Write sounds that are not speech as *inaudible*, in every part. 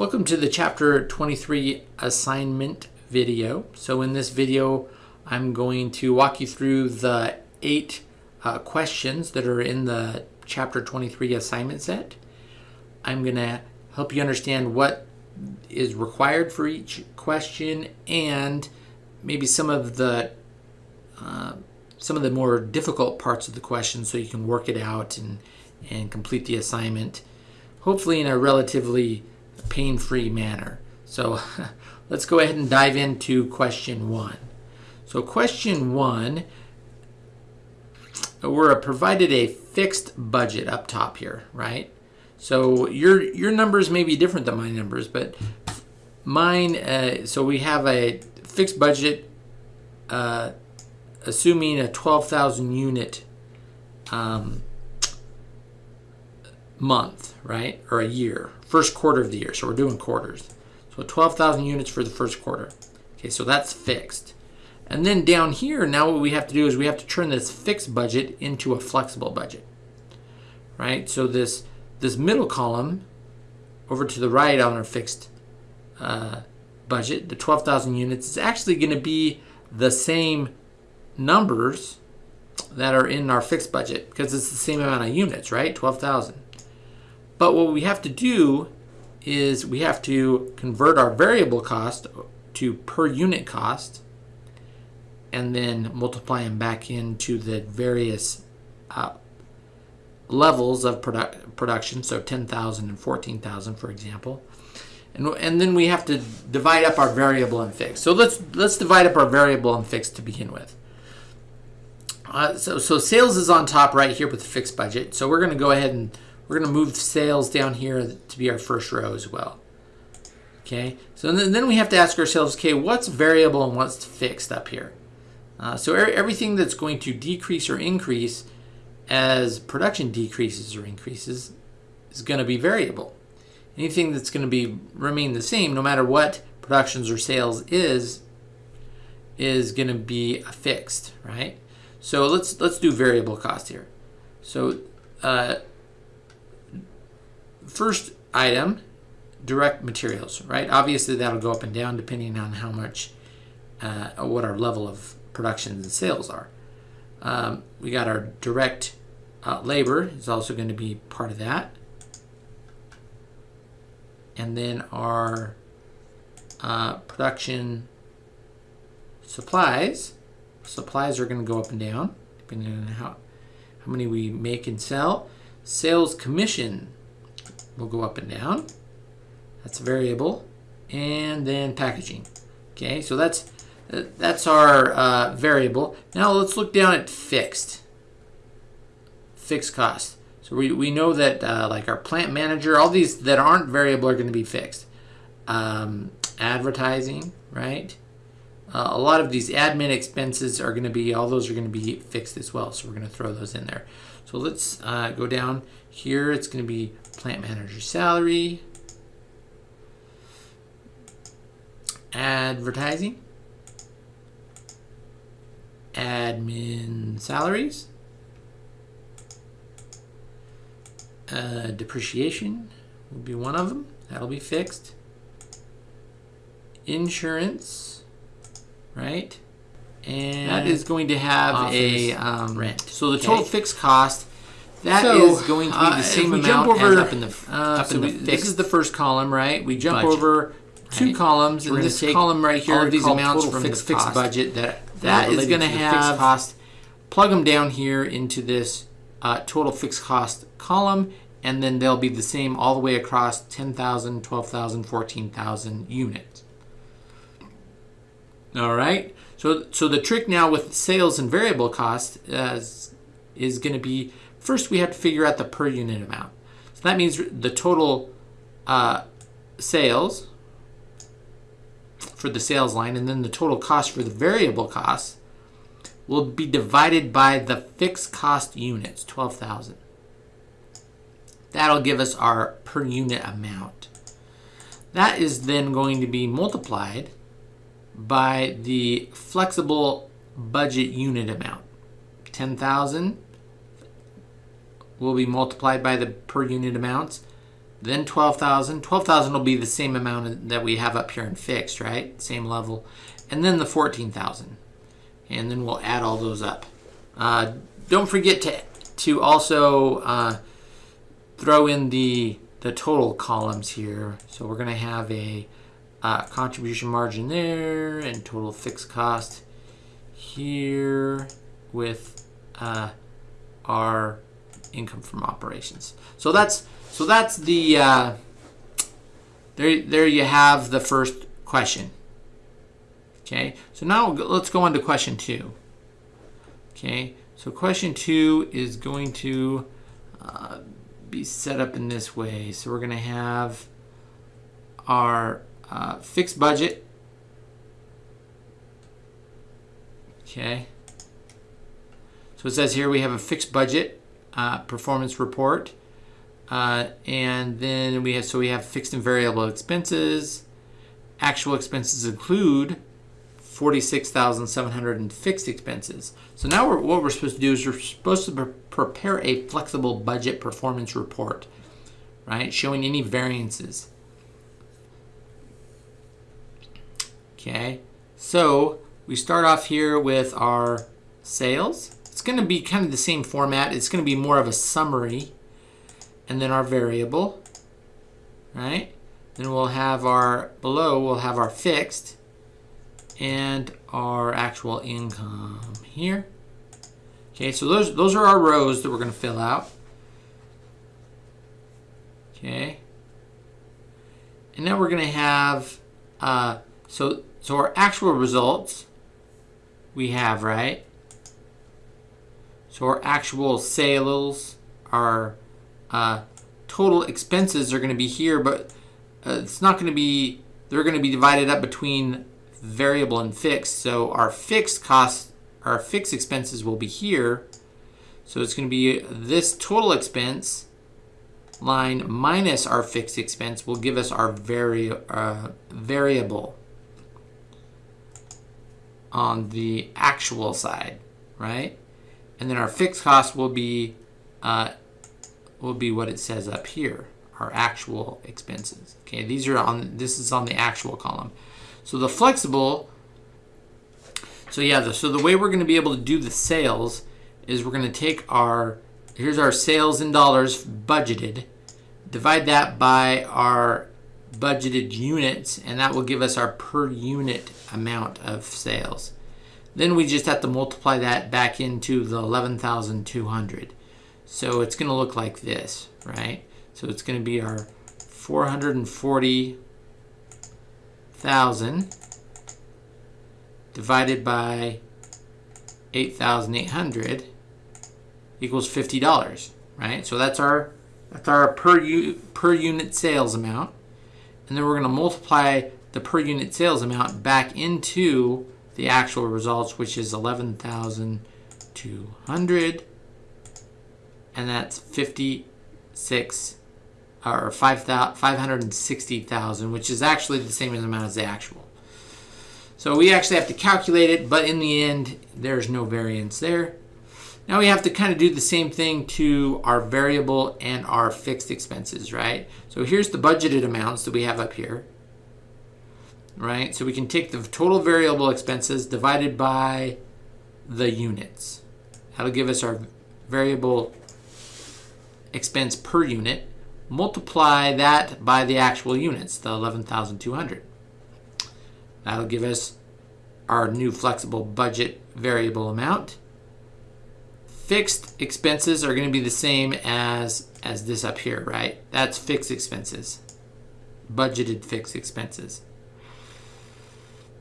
Welcome to the chapter 23 assignment video. So in this video, I'm going to walk you through the eight uh, questions that are in the chapter 23 assignment set. I'm going to help you understand what is required for each question and maybe some of the uh, some of the more difficult parts of the question so you can work it out and and complete the assignment hopefully in a relatively pain-free manner. So *laughs* let's go ahead and dive into question one. So question one we're provided a fixed budget up top here right? So your your numbers may be different than my numbers, but mine. Uh, so we have a fixed budget, uh, assuming a twelve thousand unit um, month, right, or a year, first quarter of the year. So we're doing quarters. So twelve thousand units for the first quarter. Okay, so that's fixed. And then down here, now what we have to do is we have to turn this fixed budget into a flexible budget, right? So this this middle column over to the right on our fixed uh, budget, the 12,000 units, is actually going to be the same numbers that are in our fixed budget because it's the same amount of units, right? 12,000. But what we have to do is we have to convert our variable cost to per unit cost and then multiply them back into the various uh, levels of produ production, so 10,000 and 14,000, for example. And, and then we have to divide up our variable and fixed. So let's, let's divide up our variable and fixed to begin with. Uh, so, so sales is on top right here with the fixed budget. So we're going to go ahead and we're going to move sales down here to be our first row as well. Okay, so then, we have to ask ourselves, okay, what's variable and what's fixed up here? Uh, so everything that's going to decrease or increase as production decreases or increases is going to be variable. Anything that's going to be remain the same no matter what productions or sales is is going to be fixed, right? So let's let's do variable cost here. So uh, first item, direct materials, right? Obviously that'll go up and down depending on how much, uh, what our level of production and sales are. Um, we got our direct uh, labor is also going to be part of that. And then our uh, production supplies, supplies are going to go up and down depending on how, how many we make and sell. Sales commission will go up and down. That's variable. And then packaging. Okay, so that's that's our uh, variable. Now let's look down at fixed fixed cost. So we, we know that uh, like our plant manager, all these that aren't variable are going to be fixed. Um, advertising, right? Uh, a lot of these admin expenses are going to be, all those are going to be fixed as well. So we're going to throw those in there. So let's uh, go down here. It's going to be plant manager salary, advertising, admin salaries, Uh, depreciation will be one of them. That'll be fixed. Insurance, right? And that is going to have a um, rent. So the okay. total fixed cost that so, is going to be the uh, same amount jump over, as up in the uh, up so in the we, This is the first column, right? We jump budget. over two right. columns, so and this column right here, all these amounts from fixed, the fixed budget that that is going to have cost. Plug them down here into this uh, total fixed cost column, and then they'll be the same all the way across 10,000, 12,000, 14,000 units. All right. So, so the trick now with sales and variable cost is, is going to be first we have to figure out the per unit amount. So that means the total uh, sales for the sales line and then the total cost for the variable costs will be divided by the fixed cost units, 12,000. That'll give us our per unit amount. That is then going to be multiplied by the flexible budget unit amount. 10,000 will be multiplied by the per unit amounts. then 12,000. 12,000 will be the same amount that we have up here in fixed, right? Same level. And then the 14,000. And then we'll add all those up. Uh, don't forget to, to also uh, throw in the, the total columns here. So we're going to have a uh, contribution margin there and total fixed cost here with uh, our income from operations. So that's so that's the uh, there. There you have the first question. Okay, so now let's go on to question two. Okay, so question two is going to uh, be set up in this way. So we're going to have our uh, fixed budget. Okay. So it says here we have a fixed budget uh, performance report. Uh, and then we have, so we have fixed and variable expenses. Actual expenses include 46,700 in fixed expenses. So now we're, what we're supposed to do is we're supposed to pre prepare a flexible budget performance report, right? Showing any variances. Okay, so we start off here with our sales. It's going to be kind of the same format. It's going to be more of a summary. And then our variable, right? Then we'll have our, below we'll have our fixed and our actual income here. Okay, so those, those are our rows that we're going to fill out. Okay. And then we're going to have, uh, so so our actual results we have, right? So our actual sales, our uh, total expenses are going to be here, but uh, it's not going to be, they're going to be divided up between variable and fixed. So our fixed costs, our fixed expenses will be here. So it's going to be this total expense line minus our fixed expense will give us our vari uh, variable on the actual side, right? And then our fixed cost will be uh, will be what it says up here, our actual expenses. Okay, these are on this is on the actual column. So the flexible, so yeah, the, so the way we're going to be able to do the sales is we're going to take our here's our sales in dollars budgeted, divide that by our budgeted units, and that will give us our per unit amount of sales. Then we just have to multiply that back into the 11,200. So it's going to look like this, right? So it's going to be our 440,000 divided by 8,800 equals $50, right? So that's our that's our per per unit sales amount and then we're going to multiply the per unit sales amount back into the actual results, which is 11,200, and that's 56 or 560,000, which is actually the same amount as the actual. So we actually have to calculate it, but in the end, there's no variance there. Now we have to kind of do the same thing to our variable and our fixed expenses, right? So here's the budgeted amounts that we have up here, right? So we can take the total variable expenses divided by the units. That'll give us our variable expense per unit. Multiply that by the actual units, the 11,200. That'll give us our new flexible budget variable amount fixed expenses are going to be the same as as this up here, right? That's fixed expenses, budgeted fixed expenses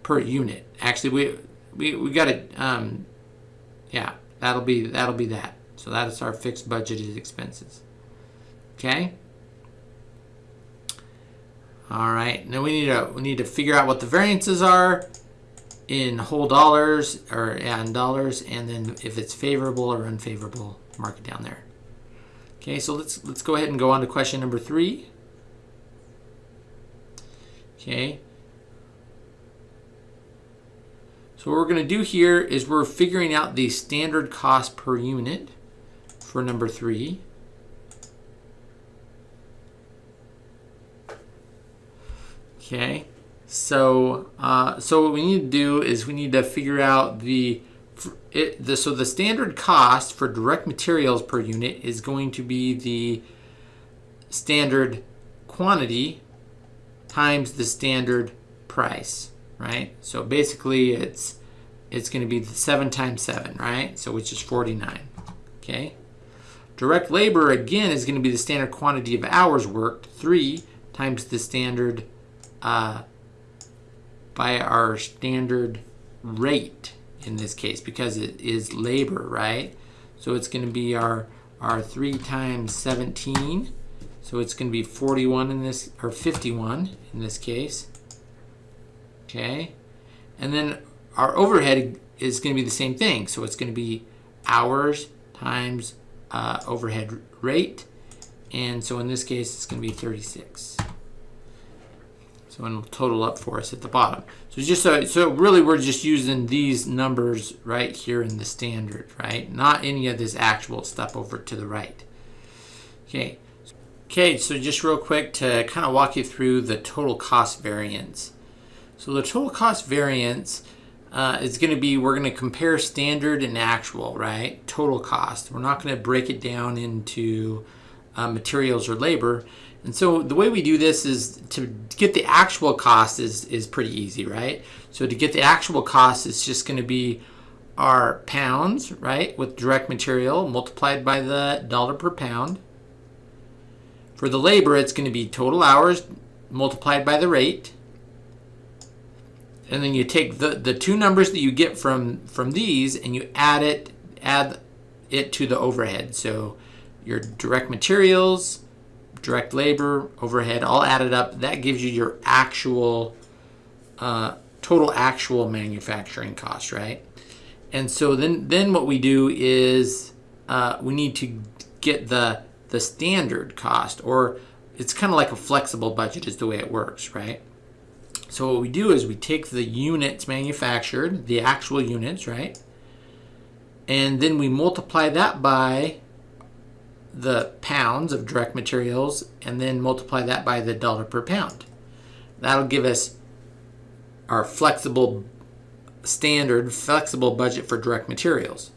per unit. Actually, we we we got it. Um, yeah, that'll be that'll be that. So that is our fixed budgeted expenses. Okay. All right. Now we need to we need to figure out what the variances are in whole dollars or in dollars and then if it's favorable or unfavorable mark it down there okay so let's let's go ahead and go on to question number three okay so what we're going to do here is we're figuring out the standard cost per unit for number three. Okay, so uh, so what we need to do is we need to figure out the, it, the so the standard cost for direct materials per unit is going to be the standard quantity times the standard price, right? So basically it's it's going to be the 7 times 7, right? So which is 49, okay? Direct labor, again, is going to be the standard quantity of hours worked, 3 times the standard uh, by our standard rate in this case because it is labor, right? So it's going to be our, our 3 times 17. So it's going to be 41 in this, or 51 in this case. Okay. And then our overhead is going to be the same thing. So it's going to be hours times uh, overhead rate. And so in this case, it's going to be 36. So it'll total up for us at the bottom. So just so, so really we're just using these numbers right here in the standard, right? Not any of this actual stuff over to the right. Okay. Okay, so just real quick to kind of walk you through the total cost variance. So the total cost variance uh, is going to be, we're going to compare standard and actual, right? Total cost. We're not going to break it down into uh, materials or labor. And so the way we do this is to get the actual cost is, is pretty easy, right? So to get the actual cost, it's just going to be our pounds, right, with direct material multiplied by the dollar per pound. For the labor, it's going to be total hours multiplied by the rate and then you take the, the two numbers that you get from, from these and you add it, add it to the overhead. So your direct materials, direct labor, overhead, all added up, that gives you your actual, uh, total actual manufacturing cost, right? And so then, then what we do is uh, we need to get the, the standard cost, or it's kind of like a flexible budget is the way it works, right? So what we do is we take the units manufactured, the actual units, right? And then we multiply that by the pounds of direct materials and then multiply that by the dollar per pound. That'll give us our flexible standard flexible budget for direct materials.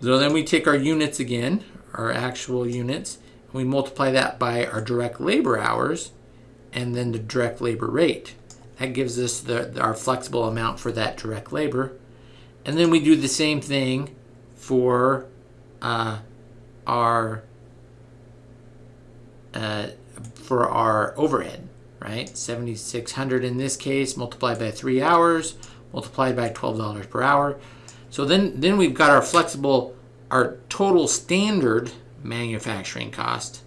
So then we take our units again, our actual units, and we multiply that by our direct labor hours and then the direct labor rate. That gives us the, our flexible amount for that direct labor. And then we do the same thing for uh, our uh, for our overhead, right? 7,600 in this case, multiplied by three hours, multiplied by $12 per hour. So then, then we've got our flexible, our total standard manufacturing cost.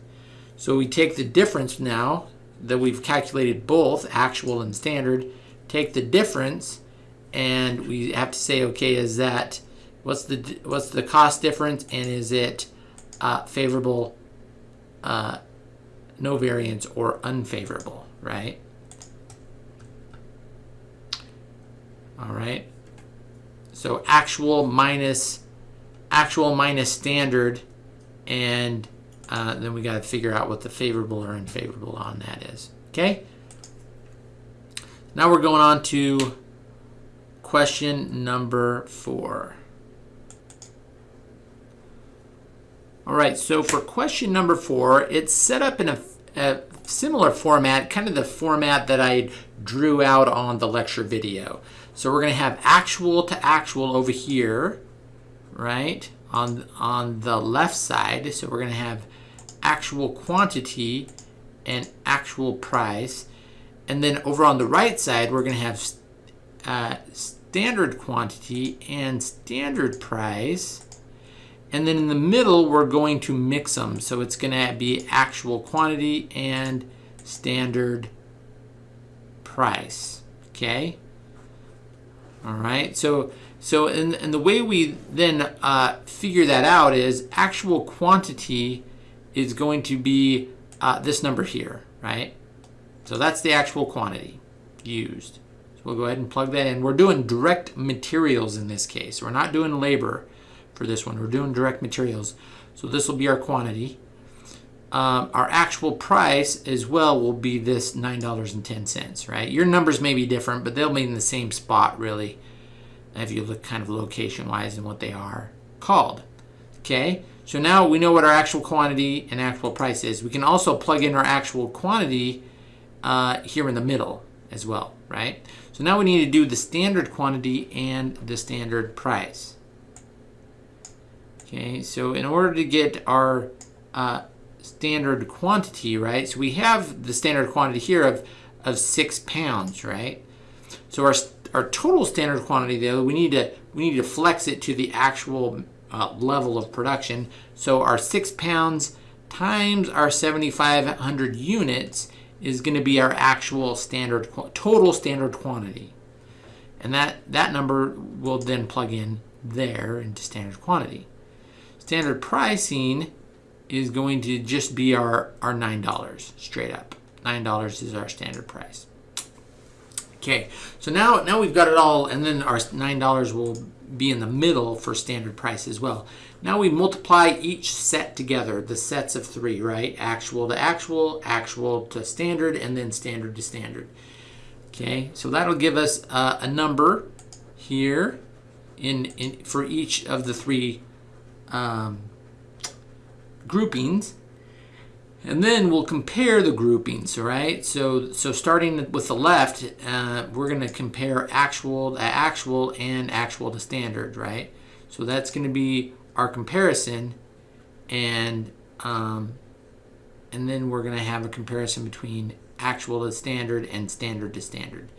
So we take the difference now, that we've calculated both actual and standard, take the difference and we have to say, okay, is that, what's the, what's the cost difference and is it uh, favorable, uh, no variance or unfavorable, right? All right. So actual minus actual minus standard and uh, then we got to figure out what the favorable or unfavorable on that is. Okay? Now we're going on to question number four. All right, so for question number four, it's set up in a, a similar format, kind of the format that I drew out on the lecture video. So we're going to have actual to actual over here, right, on, on the left side. So we're going to have actual quantity and actual price. And then over on the right side, we're going to have uh, standard quantity and standard price. And then in the middle, we're going to mix them. So it's going to be actual quantity and standard price. Okay. All right. So so and, and the way we then uh, figure that out is actual quantity is going to be uh, this number here, right? So that's the actual quantity used. So we'll go ahead and plug that in. We're doing direct materials in this case. We're not doing labor for this one. We're doing direct materials. So this will be our quantity. um, our actual price as well will be this $9.10, right? Your numbers may be different, but they'll be in the same spot, really, if you look kind of location-wise and what they are called. Okay, so now we know what our actual quantity and actual price is. We can also plug in our actual quantity uh, here in the middle as well, right? So now we need to do the standard quantity and the standard price. Okay, so in order to get our uh, standard quantity, right? So we have the standard quantity here of, of six pounds, right? So our, our total standard quantity though, we need to, we need to flex it to the actual uh, level of production. So our six pounds times our 7,500 units is going to be our actual standard total standard quantity. And that, that number will then plug in there into standard quantity. Standard pricing is going to just be our, our $9 straight up. $9 is our standard price. Okay, so now, now we've got it all, and then our $9 will be in the middle for standard price as well. Now we multiply each set together, the sets of three, right? Actual to actual, actual to standard, and then standard to standard. Okay, so that'll give us uh, a number here in, in for each of the three um, groupings. And then we'll compare the groupings, all right? So, so starting with the left, uh, we're going to compare actual to actual and actual to standard, right? So that's going to be our comparison, and um, and then we're going to have a comparison between actual to standard and standard to standard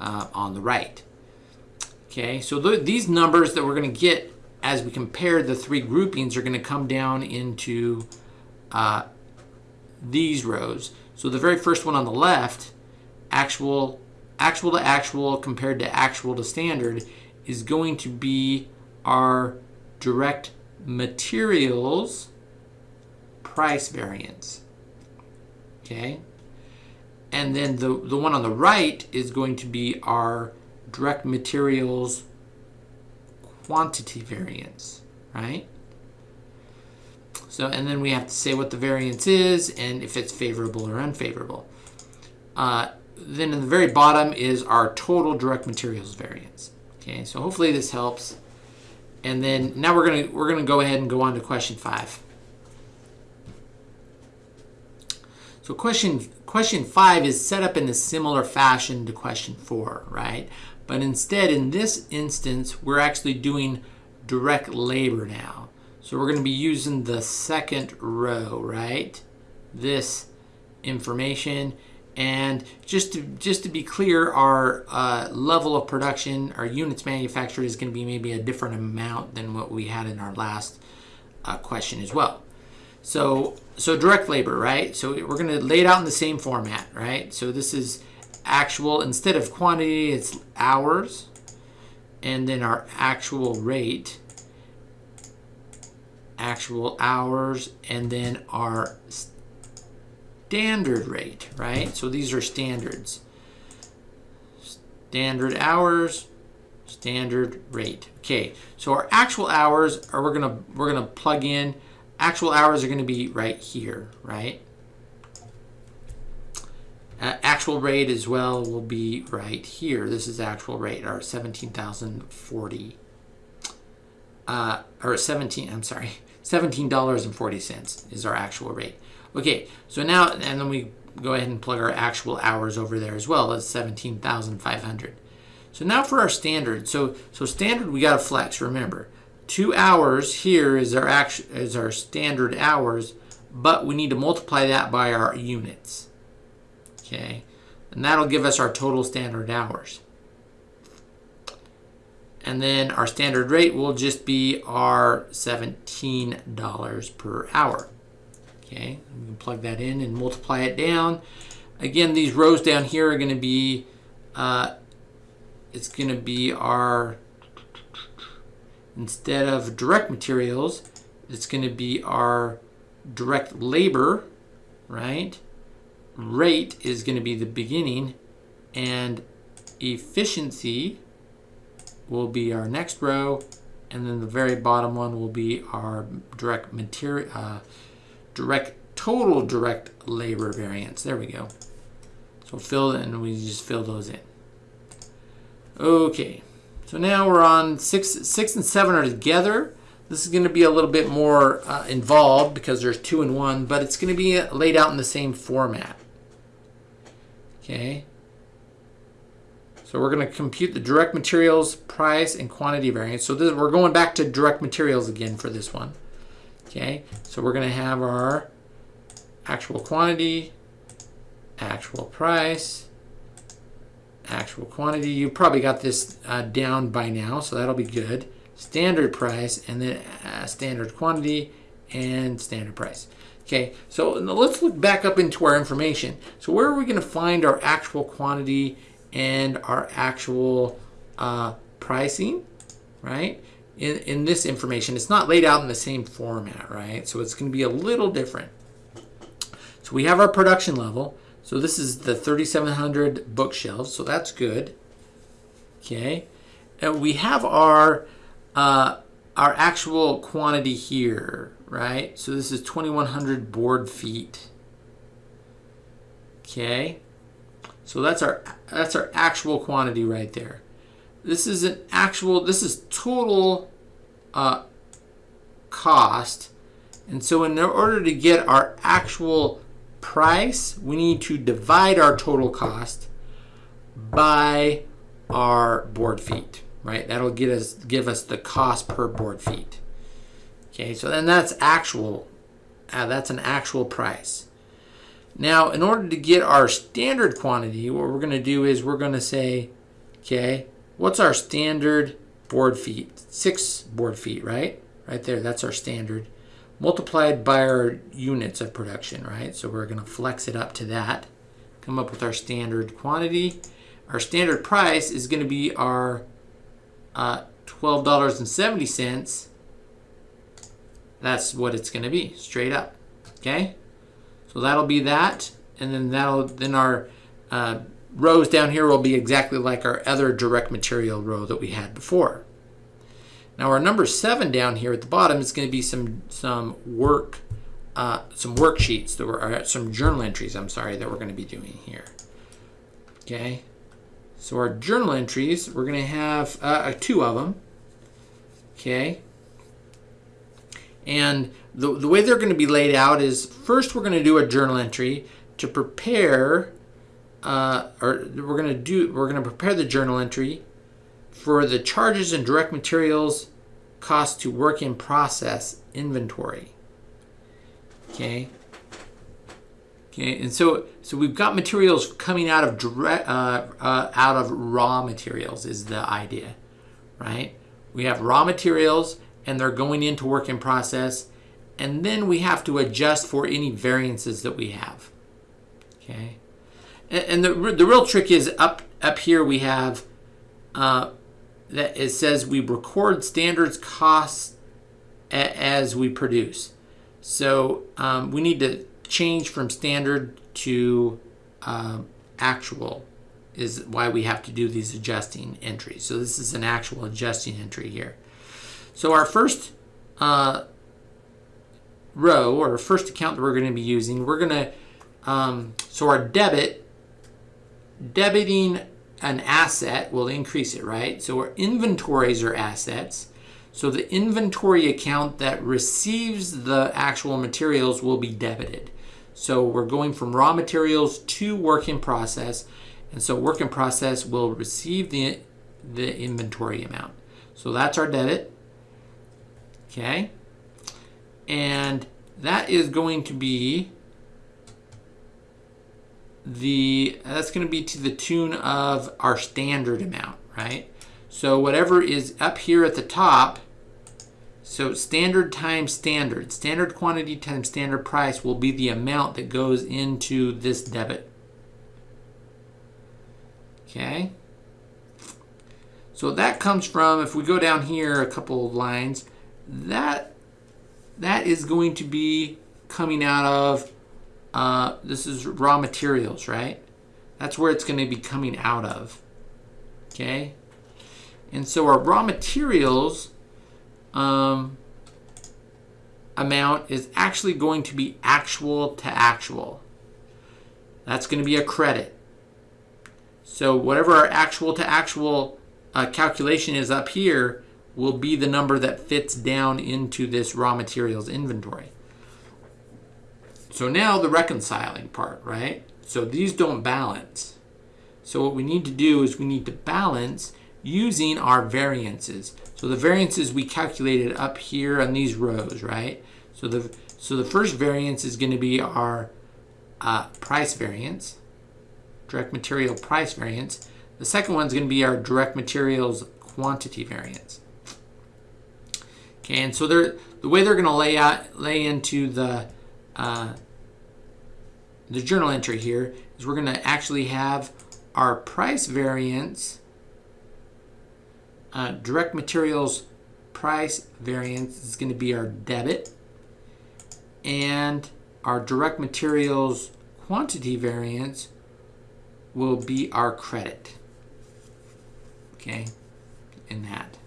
uh, on the right. Okay, so th these numbers that we're going to get as we compare the three groupings are going to come down into uh, these rows. So the very first one on the left, actual, actual to actual compared to actual to standard, is going to be our direct materials price variance. Okay? And then the, the one on the right is going to be our direct materials quantity variance, right? So, and then we have to say what the variance is and if it's favorable or unfavorable. Uh, then in the very bottom is our total direct materials variance. Okay, so hopefully this helps. And then now we're gonna we're gonna go ahead and go on to question five. So question question five is set up in a similar fashion to question four, right? But instead, in this instance, we're actually doing direct labor now. So we're going to be using the second row, right? This information. And just to, just to be clear, our uh, level of production, our units manufactured is going to be maybe a different amount than what we had in our last uh, question as well. So, so direct labor, right? So we're going to lay it out in the same format, right? So this is actual, instead of quantity, it's hours. And then our actual rate, actual hours, and then our standard rate, right? So these are standards. Standard hours, standard rate. Okay, so our actual hours are we're gonna we're gonna plug in. Actual hours are gonna be right here, right? Uh, actual rate as well will be right here. This is actual rate, our 17,040. Uh, or 17, I'm sorry, $17.40 is our actual rate. Okay, so now, and then we go ahead and plug our actual hours over there as well as 17,500. So now for our standard. So, so standard, we got to flex, remember. Two hours here is our, actual, is our standard hours, but we need to multiply that by our units okay? And that'll give us our total standard hours. And then our standard rate will just be our $17 per hour. Okay, we can plug that in and multiply it down. Again, these rows down here are going to be, uh, it's going to be our, instead of direct materials, it's going to be our direct labor, right? rate is going to be the beginning and efficiency will be our next row and then the very bottom one will be our direct material uh, direct total direct labor variance. There we go. So fill and we just fill those in. Okay, so now we're on six, six and seven are together. This is going to be a little bit more uh, involved because there's two and one, but it's going to be laid out in the same format. Okay. So we're going to compute the direct materials price and quantity variance. So this, we're going back to direct materials again for this one. Okay. So we're going to have our actual quantity, actual price, actual quantity. You probably got this uh, down by now, so that'll be good. Standard price, and then uh, standard quantity, and standard price. Okay, so let's look back up into our information. So where are we going to find our actual quantity and our actual uh, pricing, right? In, in this information, it's not laid out in the same format, right? So it's going to be a little different. So we have our production level. So this is the 3,700 bookshelves, so that's good. Okay, and we have our uh, our actual quantity here, right? So this is 2,100 board feet. Okay, so that's our that's our actual quantity right there. This is an actual. This is total uh, cost, and so in order to get our actual price, we need to divide our total cost by our board feet, right? That'll get us give us the cost per board feet. Okay, so then that's actual, uh, that's an actual price. Now, in order to get our standard quantity, what we're going to do is we're going to say, okay, what's our standard board feet? Six board feet, right? Right there, that's our standard multiplied by our units of production, right? So we're going to flex it up to that, come up with our standard quantity. Our standard price is going to be our uh, $12.70. That's what it's going to be, straight up, okay? So that'll be that, and then that'll then our uh, rows down here will be exactly like our other direct material row that we had before. Now our number seven down here at the bottom is going to be some some work, uh, some worksheets that were some journal entries. I'm sorry that we're going to be doing here. Okay, so our journal entries we're going to have uh, uh, two of them. Okay, and the the way they're going to be laid out is first we're going to do a journal entry to prepare. Uh, or we're going to do we're going to prepare the journal entry for the charges and direct materials cost to work in process inventory. Okay. Okay, and so so we've got materials coming out of direct uh, uh, out of raw materials is the idea, right? We have raw materials and they're going into work in process, and then we have to adjust for any variances that we have. Okay, and, and the the real trick is up up here we have uh, that it says we record standards costs as we produce. So um, we need to change from standard to um, actual is why we have to do these adjusting entries. So this is an actual adjusting entry here. So our first uh, row or first account that we're going to be using, we're going to, um, so our debit, debiting an asset will increase it, right? So our inventories are assets. So the inventory account that receives the actual materials will be debited. So we're going from raw materials to work in process. And so work in process will receive the, the inventory amount. So that's our debit. Okay. And that is going to be the that's going to be to the tune of our standard amount, right? So whatever is up here at the top, so standard times standard, standard quantity times standard price will be the amount that goes into this debit. Okay. So that comes from, if we go down here a couple of lines, that that is going to be coming out of uh, this is raw materials, right? That's where it's going to be coming out of. Okay? And so our raw materials, um, amount is actually going to be actual to actual. That's going to be a credit. So whatever our actual to actual uh, calculation is up here will be the number that fits down into this raw materials inventory. So now the reconciling part, right? So these don't balance. So what we need to do is we need to balance using our variances. So the variances we calculated up here on these rows, right? So the so the first variance is going to be our uh, price variance, direct material price variance. The second one is going to be our direct materials quantity variance. Okay, and so they're the way they're going to lay out lay into the uh, the journal entry here is we're going to actually have our price variance, uh, direct materials price variance is going to be our debit, and our direct materials quantity variance will be our credit. Okay, in that.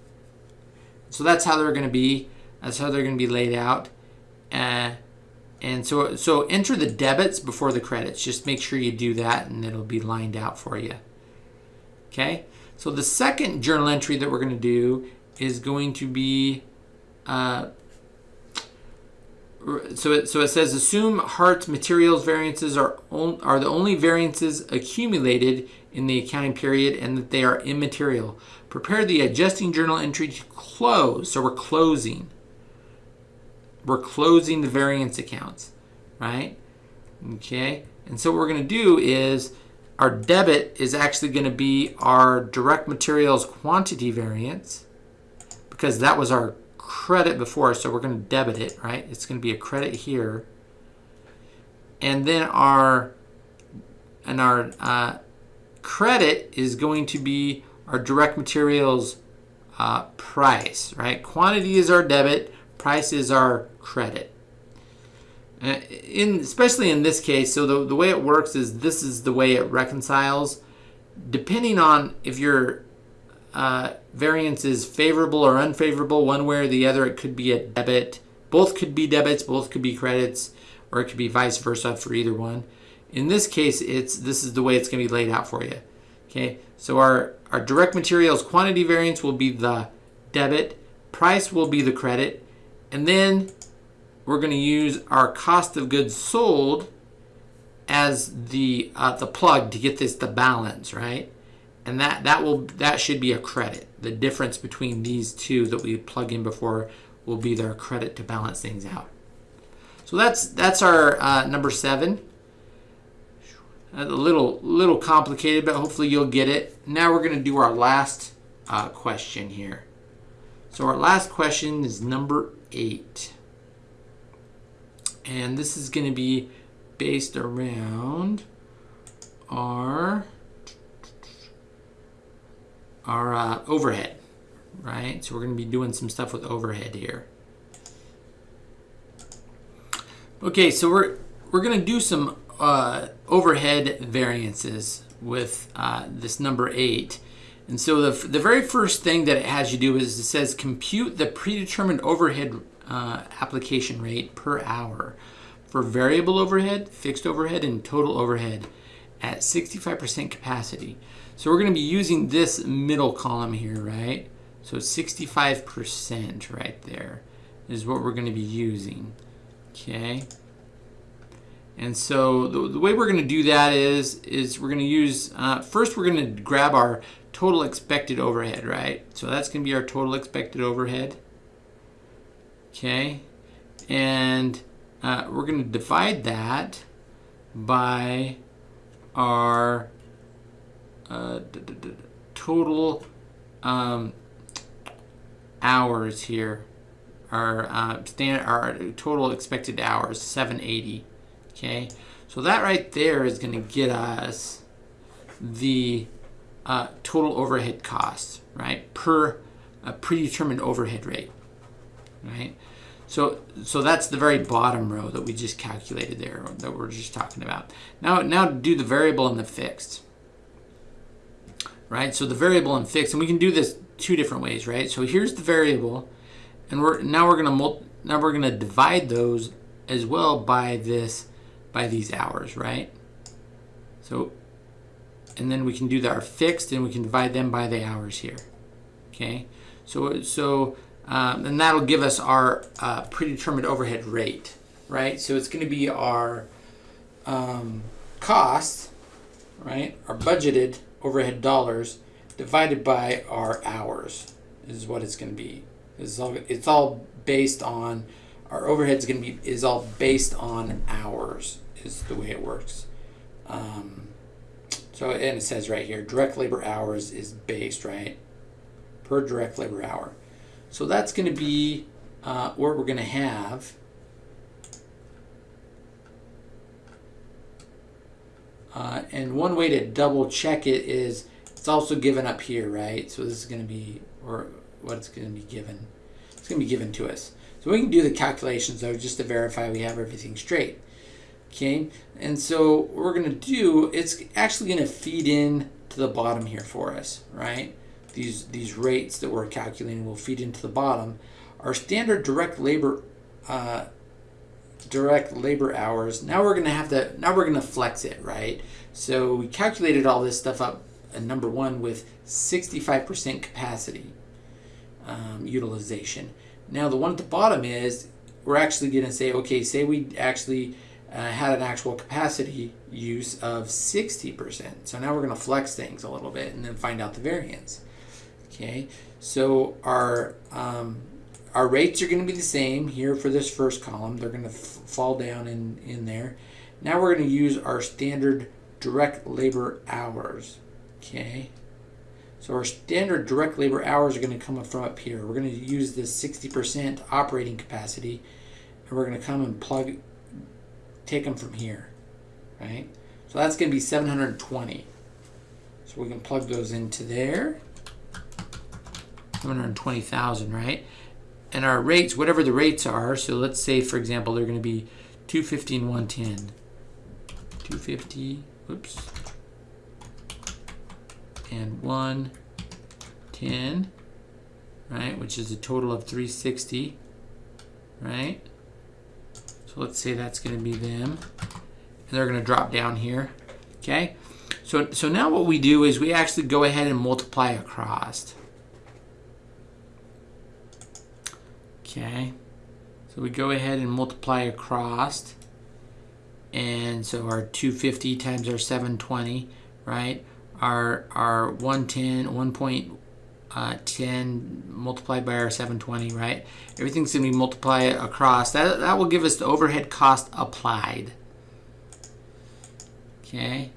So that's how they're going to be. That's how they're going to be laid out. Uh, and so, so enter the debits before the credits. Just make sure you do that and it'll be lined out for you. Okay, so the second journal entry that we're going to do is going to be uh, so it, so it says assume Hart's materials variances are on, are the only variances accumulated in the accounting period and that they are immaterial. Prepare the adjusting journal entry to close. So we're closing. We're closing the variance accounts, right? Okay. And so what we're going to do is our debit is actually going to be our direct materials quantity variance because that was our credit before, so we're going to debit it, right? It's going to be a credit here. And then our and our uh, credit is going to be our direct materials uh, price, right? Quantity is our debit, price is our credit. Uh, in especially in this case, so the, the way it works is this is the way it reconciles. Depending on if your uh, variance is favorable or unfavorable, one way or the other, it could be a debit. Both could be debits, both could be credits, or it could be vice versa for either one. In this case, it's this is the way it's going to be laid out for you. Okay, so our, our direct materials quantity variance will be the debit, price will be the credit, and then we're going to use our cost of goods sold as the uh, the plug to get this to balance, right? And that that will that should be a credit. The difference between these two that we plug in before will be their credit to balance things out. So that's that's our uh, number seven. A little little complicated, but hopefully you'll get it. Now we're going to do our last uh, question here. So our last question is number eight. And this is going to be based around our, our uh, overhead, right? So we're going to be doing some stuff with overhead here. Okay, so we're, we're going to do some uh, overhead variances with uh, this number 8. And so the, the very first thing that it has you do is it says compute the predetermined overhead uh, application rate per hour for variable overhead, fixed overhead, and total overhead at 65% capacity. So we're going to be using this middle column here, right? So 65% right there is what we're going to be using. Okay. And so the, the way we're going to do that is, is we're going to use, uh, first we're going to grab our total expected overhead, right? So that's going to be our total expected overhead. Okay. And uh, we're going to divide that by our uh, total um, hours here. Our, uh, our total expected hours, 780. Okay, so that right there is going to get us the uh, total overhead cost, right, per a predetermined overhead rate, right? So, so that's the very bottom row that we just calculated there, that we're just talking about. Now, now do the variable and the fixed, right? So the variable and fixed, and we can do this two different ways, right? So here's the variable, and we're now we're going to now we're gonna divide those as well by this, by these hours, right? So, and then we can do our fixed and we can divide them by the hours here. Okay, so, so um, and that'll give us our uh, predetermined overhead rate, right? So it's gonna be our um, cost, right? Our budgeted overhead dollars divided by our hours is what it's going to be. It's all, it's all based on our overhead is going to be is all based on hours is the way it works. Um, so and it says right here direct labor hours is based right per direct labor hour. So that's going to be uh, what we're going to have. Uh, and one way to double check it is it's also given up here, right? So this is going to be, or what it's going to be given. It's going to be given to us. So we can do the calculations though, just to verify we have everything straight. Okay, and so what we're going to do, it's actually going to feed in to the bottom here for us, right? These, these rates that we're calculating will feed into the bottom. Our standard direct labor uh, direct labor hours. Now we're going to have to, now we're to flex it, right? So we calculated all this stuff up number one with 65% capacity um, utilization. Now the one at the bottom is we're actually going to say, okay, say we actually uh, had an actual capacity use of 60%. So now we're going to flex things a little bit and then find out the variance. Okay, so our um, our rates are going to be the same here for this first column. They're going to fall down in, in there. Now we're going to use our standard direct labor hours. Okay. So our standard direct labor hours are going to come from up here. We're going to use this 60% operating capacity and we're going to come and plug, take them from here, right? So that's going to be 720. So we can plug those into there. 720,000, right? And our rates, whatever the rates are, so let's say, for example, they're going to be 250 and 110. 250, whoops, and 110, right, which is a total of 360, right? So let's say that's going to be them. And they're going to drop down here, okay? So, so now what we do is we actually go ahead and multiply across. Okay, so we go ahead and multiply across. And so our 250 times our 720, right? our our 110 1.10 uh, multiplied by our 720 right? Everything's going to be multiplied across. That that will give us the overhead cost applied. Okay?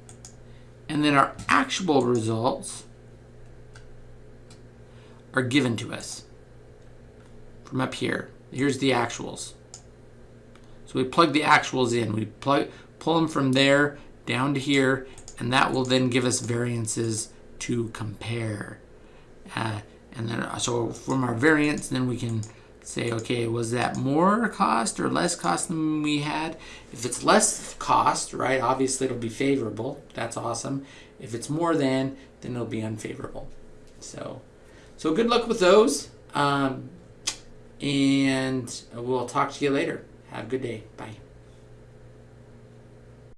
And then our actual results are given to us from up here. Here's the actuals. So we plug the actuals in. We plug pull them from there down to here and that will then give us variances to compare. Uh, and then, so from our variance, then we can say, okay, was that more cost or less cost than we had? If it's less cost, right, obviously it'll be favorable. That's awesome. If it's more than, then it'll be unfavorable. So, so good luck with those. Um, and we'll talk to you later. Have a good day. Bye.